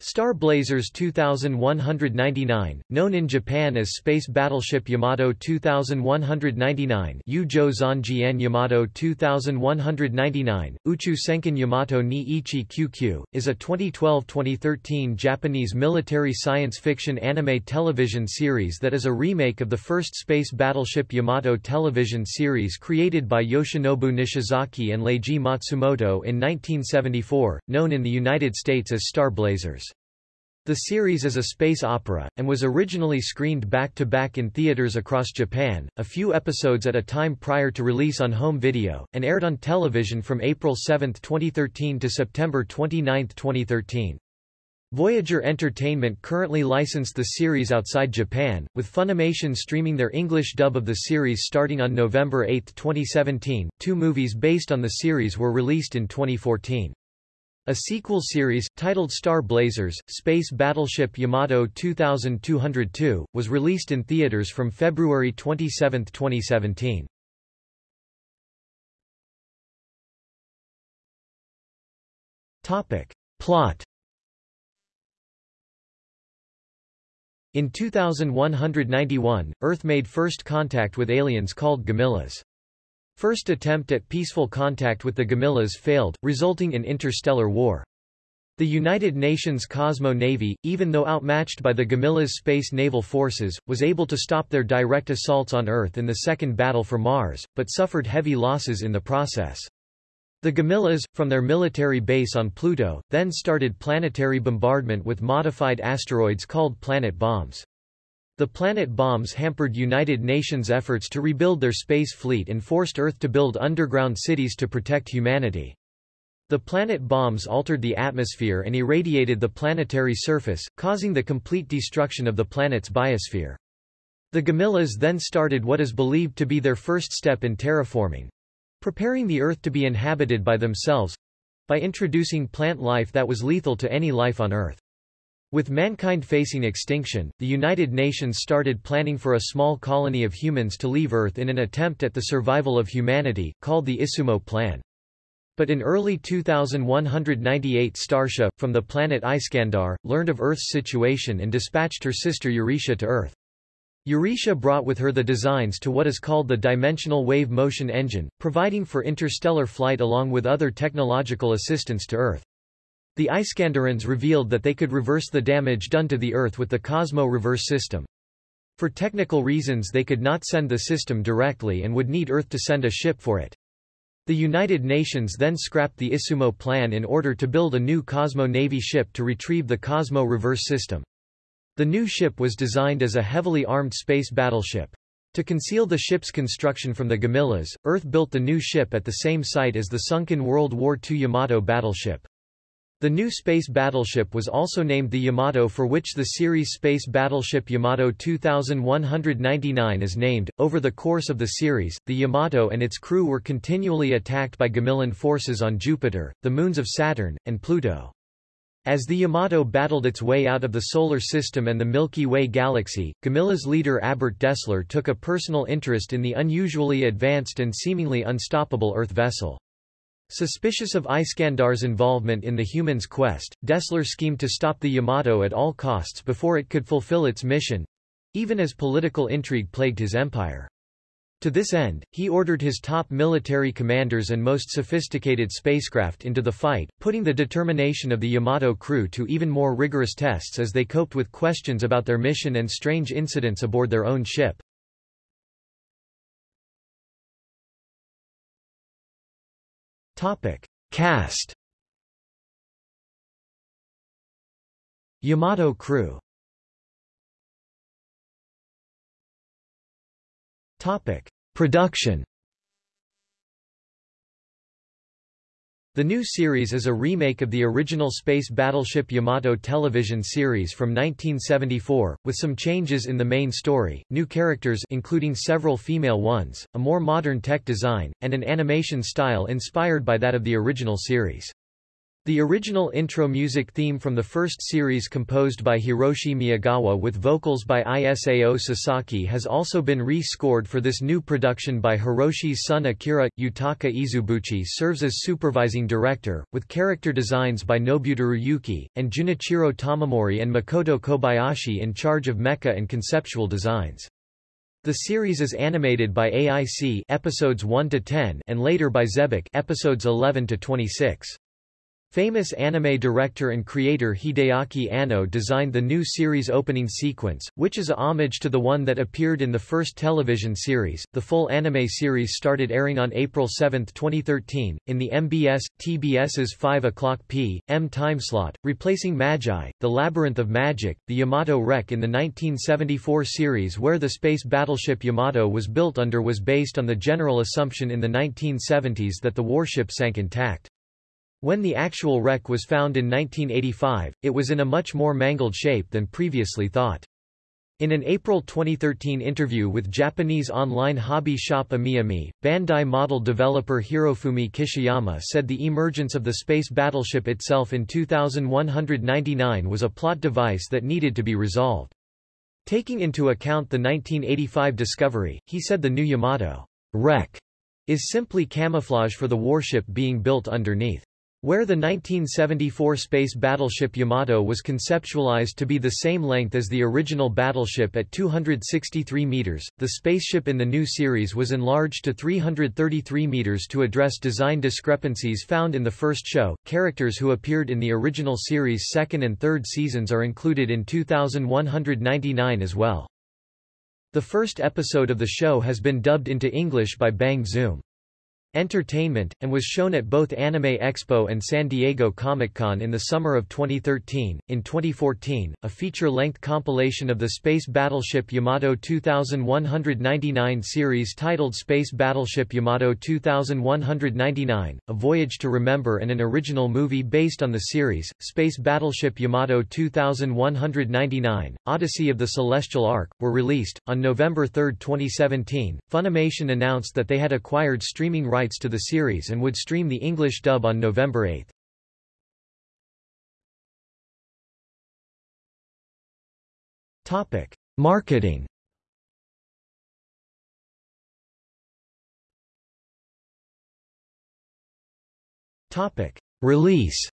Star Blazers 2199, known in Japan as Space Battleship Yamato 2199 Yujo Zanjian Yamato 2199, Uchu Senkan Yamato ni Ichi QQ, is a 2012-2013 Japanese military science fiction anime television series that is a remake of the first Space Battleship Yamato television series created by Yoshinobu Nishizaki and Leiji Matsumoto in 1974, known in the United States as Star Blazers. The series is a space opera, and was originally screened back-to-back -back in theaters across Japan, a few episodes at a time prior to release on home video, and aired on television from April 7, 2013 to September 29, 2013. Voyager Entertainment currently licensed the series outside Japan, with Funimation streaming their English dub of the series starting on November 8, 2017. Two movies based on the series were released in 2014. A sequel series, titled Star Blazers, Space Battleship Yamato 2202, was released in theaters from February 27, 2017. Topic. Plot In 2191, Earth made first contact with aliens called Gamillas. First attempt at peaceful contact with the Gamillas failed, resulting in interstellar war. The United Nations Cosmo Navy, even though outmatched by the Gamillas' space naval forces, was able to stop their direct assaults on Earth in the Second Battle for Mars, but suffered heavy losses in the process. The Gamillas, from their military base on Pluto, then started planetary bombardment with modified asteroids called planet bombs. The planet bombs hampered United Nations efforts to rebuild their space fleet and forced Earth to build underground cities to protect humanity. The planet bombs altered the atmosphere and irradiated the planetary surface, causing the complete destruction of the planet's biosphere. The Gamillas then started what is believed to be their first step in terraforming, preparing the Earth to be inhabited by themselves by introducing plant life that was lethal to any life on Earth. With mankind facing extinction, the United Nations started planning for a small colony of humans to leave Earth in an attempt at the survival of humanity, called the Izumo Plan. But in early 2198 Starsha, from the planet Iskandar, learned of Earth's situation and dispatched her sister Euretia to Earth. Euretia brought with her the designs to what is called the Dimensional Wave Motion Engine, providing for interstellar flight along with other technological assistance to Earth. The Iskandarans revealed that they could reverse the damage done to the Earth with the Cosmo reverse system. For technical reasons they could not send the system directly and would need Earth to send a ship for it. The United Nations then scrapped the Izumo plan in order to build a new Cosmo Navy ship to retrieve the Cosmo reverse system. The new ship was designed as a heavily armed space battleship. To conceal the ship's construction from the Gamillas, Earth built the new ship at the same site as the sunken World War II Yamato battleship. The new space battleship was also named the Yamato for which the series Space Battleship Yamato 2199 is named. Over the course of the series, the Yamato and its crew were continually attacked by Gamillan forces on Jupiter, the moons of Saturn, and Pluto. As the Yamato battled its way out of the Solar System and the Milky Way galaxy, Gamilas leader Abelt Dessler took a personal interest in the unusually advanced and seemingly unstoppable Earth vessel. Suspicious of Iskandar's involvement in the humans' quest, Dessler schemed to stop the Yamato at all costs before it could fulfill its mission—even as political intrigue plagued his empire. To this end, he ordered his top military commanders and most sophisticated spacecraft into the fight, putting the determination of the Yamato crew to even more rigorous tests as they coped with questions about their mission and strange incidents aboard their own ship. Topic. Cast Yamato crew Topic. Production The new series is a remake of the original space battleship Yamato television series from 1974, with some changes in the main story, new characters including several female ones, a more modern tech design, and an animation style inspired by that of the original series. The original intro music theme from the first series composed by Hiroshi Miyagawa with vocals by Isao Sasaki has also been re-scored for this new production by Hiroshi's son Akira. Yutaka Izubuchi serves as supervising director, with character designs by Nobuteru Yuki, and Junichiro Tamamori and Makoto Kobayashi in charge of mecha and conceptual designs. The series is animated by AIC episodes 1 to 10 and later by Xebec episodes 11 to 26. Famous anime director and creator Hideaki Anno designed the new series opening sequence, which is a homage to the one that appeared in the first television series. The full anime series started airing on April 7, 2013, in the MBS TBS's 5 o'clock p.m. timeslot, replacing Magi, The Labyrinth of Magic, the Yamato wreck in the 1974 series where the space battleship Yamato was built under was based on the general assumption in the 1970s that the warship sank intact. When the actual wreck was found in 1985, it was in a much more mangled shape than previously thought. In an April 2013 interview with Japanese online hobby shop AmiAmi, Bandai model developer Hirofumi Kishiyama said the emergence of the space battleship itself in 2199 was a plot device that needed to be resolved. Taking into account the 1985 discovery, he said the new Yamato wreck is simply camouflage for the warship being built underneath. Where the 1974 space battleship Yamato was conceptualized to be the same length as the original battleship at 263 meters, the spaceship in the new series was enlarged to 333 meters to address design discrepancies found in the first show. Characters who appeared in the original series' second and third seasons are included in 2199 as well. The first episode of the show has been dubbed into English by Bang Zoom. Entertainment, and was shown at both Anime Expo and San Diego Comic-Con in the summer of 2013. In 2014, a feature-length compilation of the Space Battleship Yamato 2199 series titled Space Battleship Yamato 2199, A Voyage to Remember and an original movie based on the series, Space Battleship Yamato 2199, Odyssey of the Celestial Ark, were released. On November 3, 2017, Funimation announced that they had acquired streaming rights rights to the series and would stream the English dub on November 8. Topic: Marketing. Topic: Release.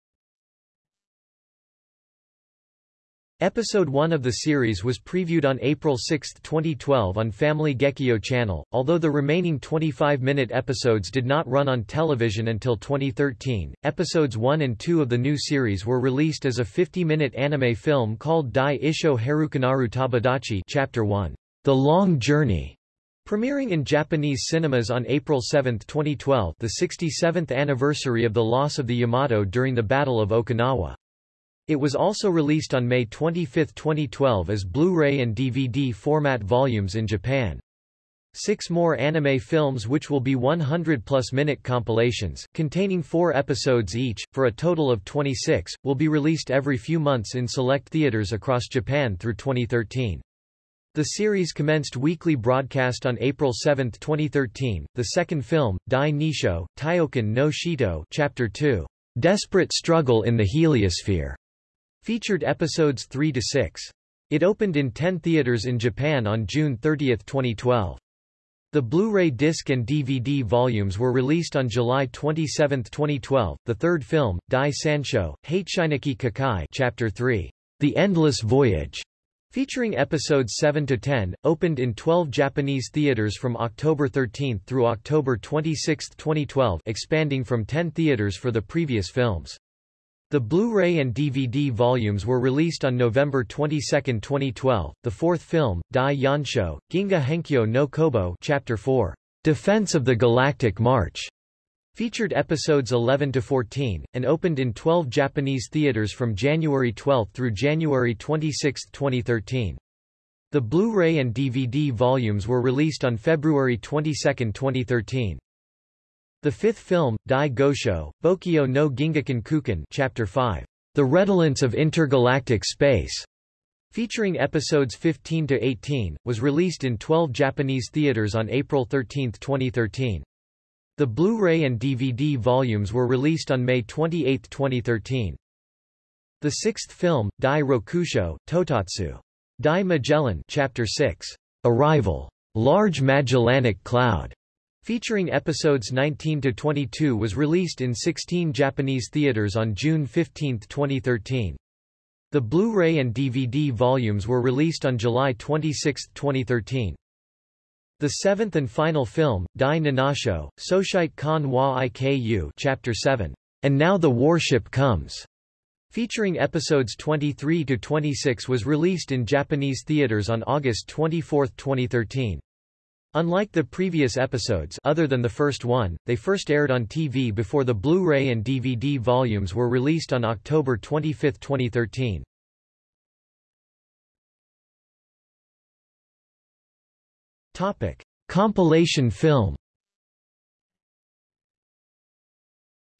Episode 1 of the series was previewed on April 6, 2012 on Family Gekijo channel, although the remaining 25-minute episodes did not run on television until 2013. Episodes 1 and 2 of the new series were released as a 50-minute anime film called Dai Isho Harukanaru Tabidachi Chapter 1, The Long Journey, Premiering in Japanese cinemas on April 7, 2012 the 67th anniversary of the loss of the Yamato during the Battle of Okinawa. It was also released on May 25, 2012 as Blu-ray and DVD format volumes in Japan. Six more anime films which will be 100-plus minute compilations, containing four episodes each, for a total of 26, will be released every few months in select theaters across Japan through 2013. The series commenced weekly broadcast on April 7, 2013. The second film, Dai Nisho, Taiyokan no Shito Chapter 2, Desperate Struggle in the Heliosphere, Featured episodes 3 to 6. It opened in 10 theaters in Japan on June 30, 2012. The Blu-ray disc and DVD volumes were released on July 27, 2012. The third film, Dai Sansho, Hateshinaki Kakai Chapter 3, The Endless Voyage, featuring episodes 7 to 10, opened in 12 Japanese theaters from October 13 through October 26, 2012, expanding from 10 theaters for the previous films. The Blu-ray and DVD volumes were released on November 22, 2012. The fourth film, Dai Yansho, Ginga Henkyo no Kobo Chapter 4, Defense of the Galactic March, featured episodes 11 to 14, and opened in 12 Japanese theaters from January 12 through January 26, 2013. The Blu-ray and DVD volumes were released on February 22, 2013. The fifth film, Dai Gosho, Bokyo no Gingaken Kuken Chapter 5, The Redolence of Intergalactic Space, featuring episodes 15 to 18, was released in 12 Japanese theaters on April 13, 2013. The Blu-ray and DVD volumes were released on May 28, 2013. The sixth film, Dai Rokusho, Totatsu. Dai Magellan Chapter 6, Arrival, Large Magellanic Cloud, featuring episodes 19 to 22 was released in 16 Japanese theaters on June 15, 2013. The Blu-ray and DVD volumes were released on July 26, 2013. The seventh and final film, Dai Ninasho, Soshite Kan wa Iku Chapter 7, And Now the Warship Comes, featuring episodes 23 to 26 was released in Japanese theaters on August 24, 2013. Unlike the previous episodes other than the first one, they first aired on TV before the Blu-ray and DVD volumes were released on October 25, 2013. Topic: Compilation film.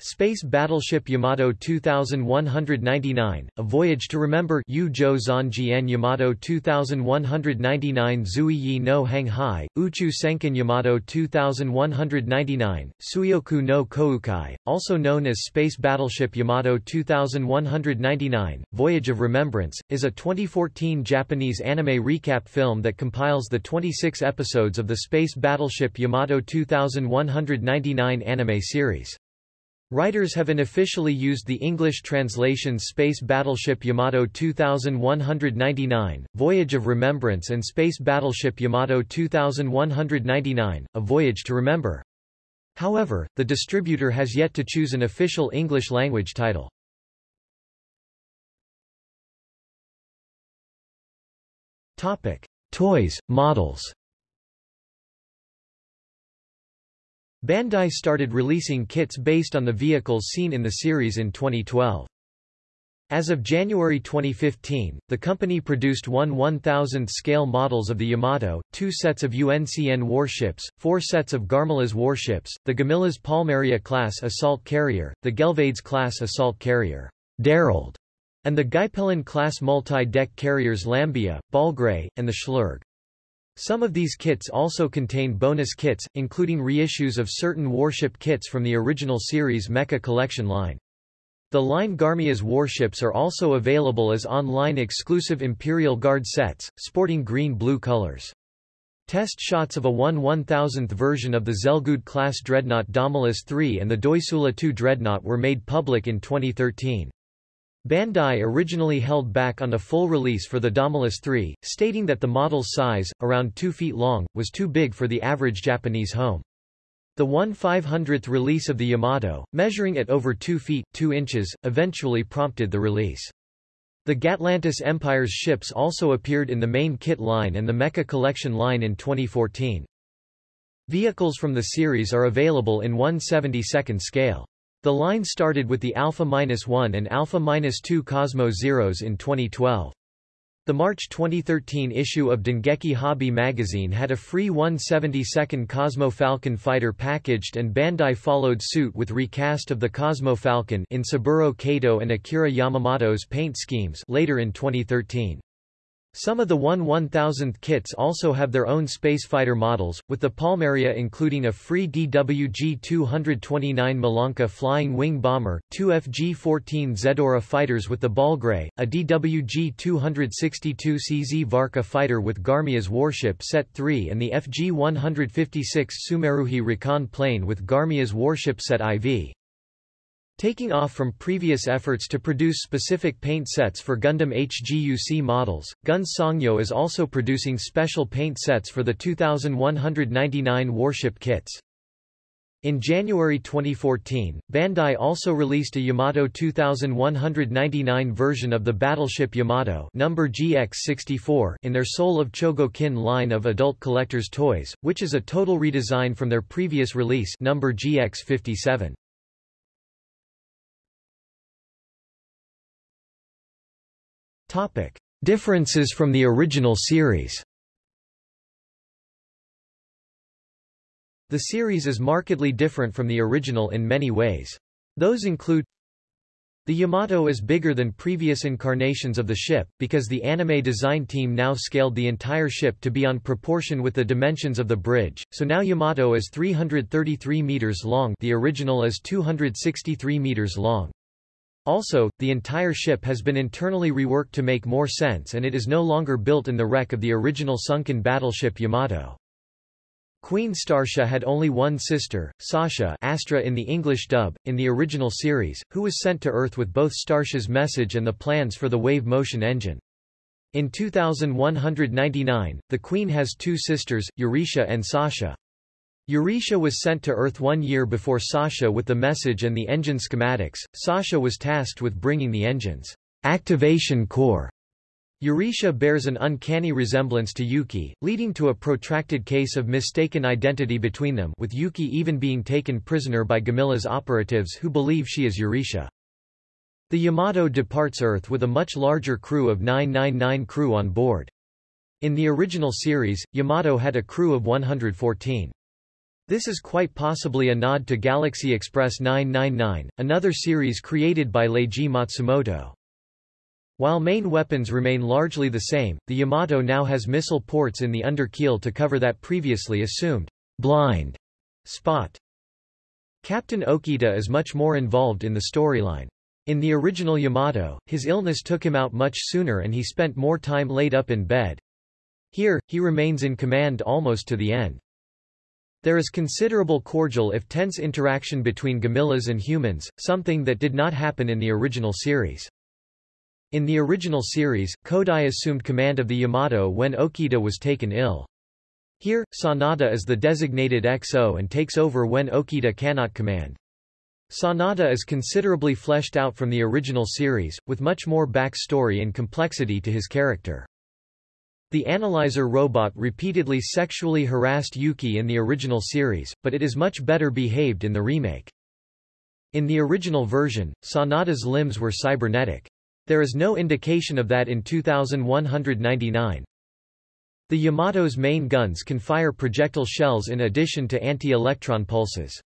Space Battleship Yamato 2199, A Voyage to Remember Yu Zhou Zanjian Yamato 2199 Zui Yi no Hanghai, Uchu Senkan Yamato 2199, Suyoku no Koukai, also known as Space Battleship Yamato 2199, Voyage of Remembrance, is a 2014 Japanese anime recap film that compiles the 26 episodes of the Space Battleship Yamato 2199 anime series. Writers have unofficially used the English translations Space Battleship Yamato 2199, Voyage of Remembrance and Space Battleship Yamato 2199, A Voyage to Remember. However, the distributor has yet to choose an official English language title. Toys, models. Bandai started releasing kits based on the vehicles seen in the series in 2012. As of January 2015, the company produced one 1000th scale models of the Yamato, two sets of UNCN warships, four sets of Gamilas warships, the Gamillas Palmaria-class assault carrier, the Gelvades-class assault carrier, Darold, and the Gaipelin-class multi-deck carriers Lambia, Balgray, and the Schlurg. Some of these kits also contain bonus kits, including reissues of certain warship kits from the original series Mecha Collection line. The line Gamilas warships are also available as online exclusive Imperial Guard sets, sporting green-blue colors. Test shots of a 1 1000th version of the Zelgud-class dreadnought Damalus III and the Doisula II dreadnought were made public in 2013. Bandai originally held back on a full release for the Damalus III, stating that the model's size, around 2 feet long, was too big for the average Japanese home. The 1 500th release of the Yamato, measuring at over 2 feet 2 inches, eventually prompted the release. The Gatlantis Empire's ships also appeared in the main kit line and the Mecha Collection line in 2014. Vehicles from the series are available in 1/72nd scale. The line started with the Alpha-1 and Alpha-2 Cosmo Zeros in 2012. The March 2013 issue of Dengeki Hobby magazine had a free 172nd Cosmo Falcon fighter packaged and Bandai followed suit with recast of the Cosmo Falcon in Saburo Kato and Akira Yamamoto's paint schemes later in 2013. Some of the 1 1000th kits also have their own spacefighter models, with the Palmaria including a free DWG-229 Malanka flying wing bomber, two FG-14 Zedora fighters with the Balgray, a DWG-262 CZ Varka fighter with Gamilas warship Set 3 and the FG-156 Sumeruhi Recon plane with Gamilas warship Set IV. Taking off from previous efforts to produce specific paint sets for Gundam HGUC models, Gun Sangyo is also producing special paint sets for the 2199 warship kits. In January 2014, Bandai also released a Yamato 2199 version of the battleship Yamato number GX64 in their Soul of Chogokin line of adult collector's toys, which is a total redesign from their previous release number GX57. Topic: Differences from the original series. The series is markedly different from the original in many ways. Those include The Yamato is bigger than previous incarnations of the ship, because the anime design team now scaled the entire ship to be on proportion with the dimensions of the bridge, so now Yamato is 333 meters long the original is 263 meters long. Also, the entire ship has been internally reworked to make more sense and it is no longer built in the wreck of the original sunken battleship Yamato. Queen Starsha had only one sister, Sasha Astra in the English dub, in the original series, who was sent to Earth with both Starsha's message and the plans for the wave motion engine. In 2199, the Queen has two sisters, Eurisha and Sasha. Eurisha was sent to Earth one year before Sasha with the message and the engine schematics. Sasha was tasked with bringing the engine's activation core Eurisha bears an uncanny resemblance to Yuki, leading to a protracted case of mistaken identity between them with Yuki even being taken prisoner by Gamilas operatives who believe she is Eurisha. The Yamato departs Earth with a much larger crew of 999 crew on board. In the original series, Yamato had a crew of 114. This is quite possibly a nod to Galaxy Express 999, another series created by Leiji Matsumoto. While main weapons remain largely the same, the Yamato now has missile ports in the under keel to cover that previously assumed blind spot. Captain Okita is much more involved in the storyline. In the original Yamato, his illness took him out much sooner and he spent more time laid up in bed. Here, he remains in command almost to the end. There is considerable cordial if tense interaction between Gamillas and humans, something that did not happen in the original series. In the original series, Kodai assumed command of the Yamato when Okita was taken ill. Here, Sanada is the designated XO and takes over when Okita cannot command. Sanada is considerably fleshed out from the original series, with much more backstory and complexity to his character. The analyzer robot repeatedly sexually harassed Yuki in the original series, but it is much better behaved in the remake. In the original version, Sanada's limbs were cybernetic. There is no indication of that in 2199. The Yamato's main guns can fire projectile shells in addition to anti-electron pulses.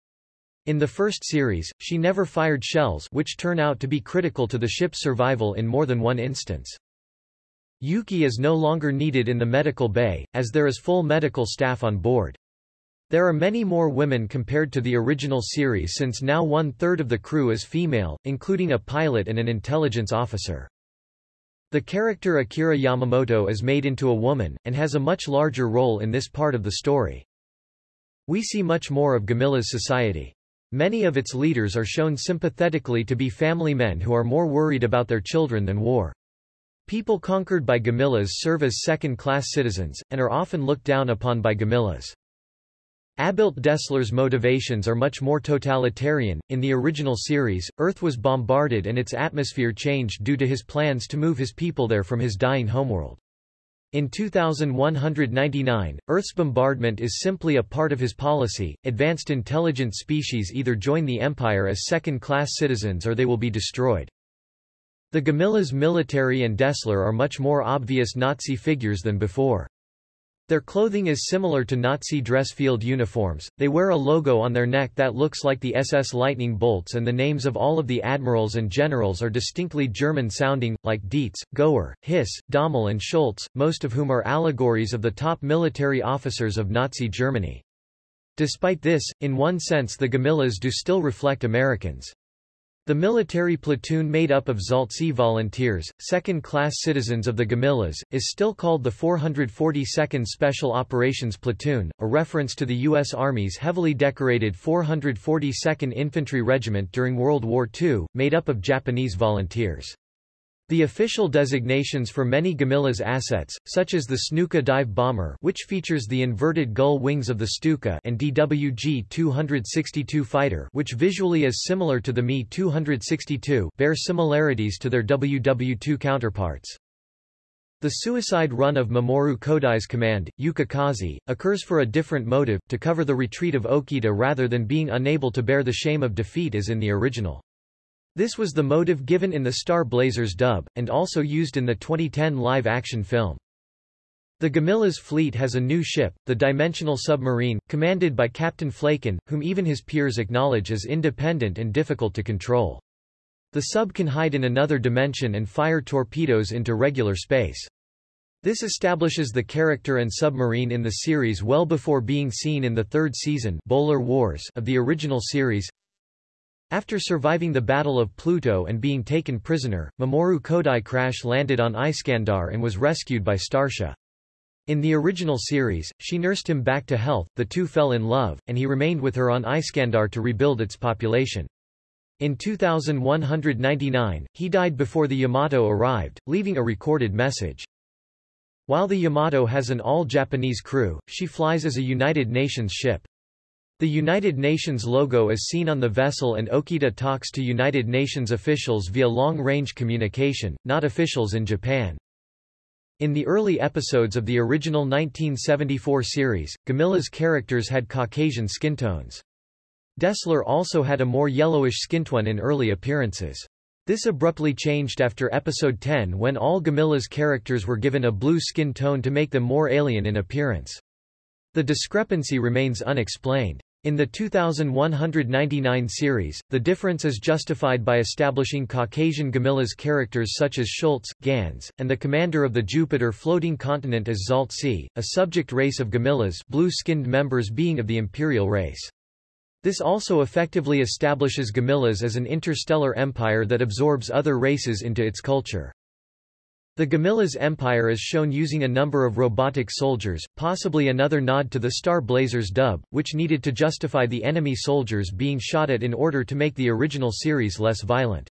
In the first series, she never fired shells which turn out to be critical to the ship's survival in more than one instance. Yuki is no longer needed in the medical bay, as there is full medical staff on board. There are many more women compared to the original series since now one-third of the crew is female, including a pilot and an intelligence officer. The character Akira Yamamoto is made into a woman, and has a much larger role in this part of the story. We see much more of Gamilas society. Many of its leaders are shown sympathetically to be family men who are more worried about their children than war. People conquered by Gamillas serve as second-class citizens, and are often looked down upon by Gamillas. Abelt Dessler's motivations are much more totalitarian. In the original series, Earth was bombarded and its atmosphere changed due to his plans to move his people there from his dying homeworld. In 2199, Earth's bombardment is simply a part of his policy. Advanced intelligent species either join the Empire as second-class citizens or they will be destroyed. The Gamilas military and Dessler are much more obvious Nazi figures than before. Their clothing is similar to Nazi dress field uniforms, they wear a logo on their neck that looks like the SS lightning bolts and the names of all of the admirals and generals are distinctly German-sounding, like Dietz, Goer, Hiss, Dommel and Schultz, most of whom are allegories of the top military officers of Nazi Germany. Despite this, in one sense the Gamilas do still reflect Americans. The military platoon made up of Zaltse volunteers, second-class citizens of the Gamilas, is still called the 442nd Special Operations Platoon, a reference to the U.S. Army's heavily decorated 442nd Infantry Regiment during World War II, made up of Japanese volunteers. The official designations for many Gamilas assets, such as the Snuka dive bomber which features the inverted gull wings of the Stuka and DWG-262 fighter which visually is similar to the Me-262 bear similarities to their WW-2 counterparts. The suicide run of Mamoru Kodai's command, Yukikaze, occurs for a different motive, to cover the retreat of Okita rather than being unable to bear the shame of defeat as in the original. This was the motive given in the Star Blazers dub, and also used in the 2010 live-action film. The Gamilas fleet has a new ship, the Dimensional Submarine, commanded by Captain Flaken, whom even his peers acknowledge as independent and difficult to control. The sub can hide in another dimension and fire torpedoes into regular space. This establishes the character and submarine in the series well before being seen in the third season Bolar Wars of the original series. After surviving the Battle of Pluto and being taken prisoner, Mamoru Kodai crash landed on Iskandar and was rescued by Starsha. In the original series, she nursed him back to health, the two fell in love, and he remained with her on Iskandar to rebuild its population. In 2199, he died before the Yamato arrived, leaving a recorded message. While the Yamato has an all-Japanese crew, she flies as a United Nations ship. The United Nations logo is seen on the vessel and Okita talks to United Nations officials via long-range communication, not officials in Japan. In the early episodes of the original 1974 series, Gamilas characters had Caucasian skin tones. Dessler also had a more yellowish skin tone in early appearances. This abruptly changed after episode 10 when all Gamilas characters were given a blue skin tone to make them more alien in appearance. The discrepancy remains unexplained. In the 2199 series, the difference is justified by establishing Caucasian Gamillas characters such as Schultz, Gans, and the commander of the Jupiter floating continent as Zalt a subject race of Gamillas blue-skinned members being of the imperial race. This also effectively establishes Gamillas as an interstellar empire that absorbs other races into its culture. The Gamilas empire is shown using a number of robotic soldiers, possibly another nod to the Star Blazers dub, which needed to justify the enemy soldiers being shot at in order to make the original series less violent.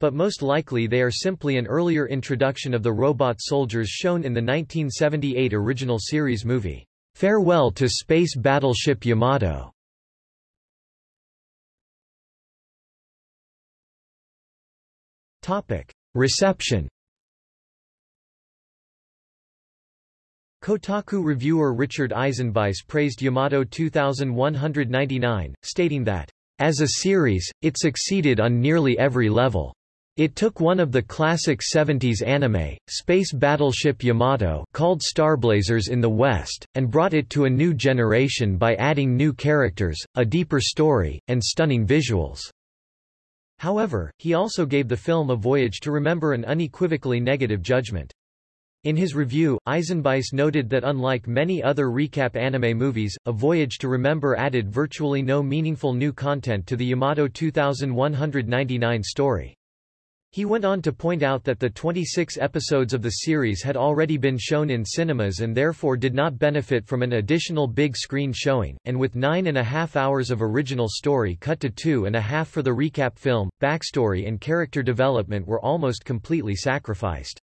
But most likely they are simply an earlier introduction of the robot soldiers shown in the 1978 original series movie, Farewell to Space Battleship Yamato. Reception Kotaku reviewer Richard Eisenbeis praised Yamato 2199, stating that, as a series, it succeeded on nearly every level. It took one of the classic 70s anime, space battleship Yamato called Starblazers in the West, and brought it to a new generation by adding new characters, a deeper story, and stunning visuals. However, he also gave the film A Voyage to Remember an unequivocally negative judgment. In his review, Eisenbeis noted that unlike many other recap anime movies, A Voyage to Remember added virtually no meaningful new content to the Yamato 2199 story. He went on to point out that the 26 episodes of the series had already been shown in cinemas and therefore did not benefit from an additional big screen showing, and with nine and a half hours of original story cut to two and a half for the recap film, backstory and character development were almost completely sacrificed.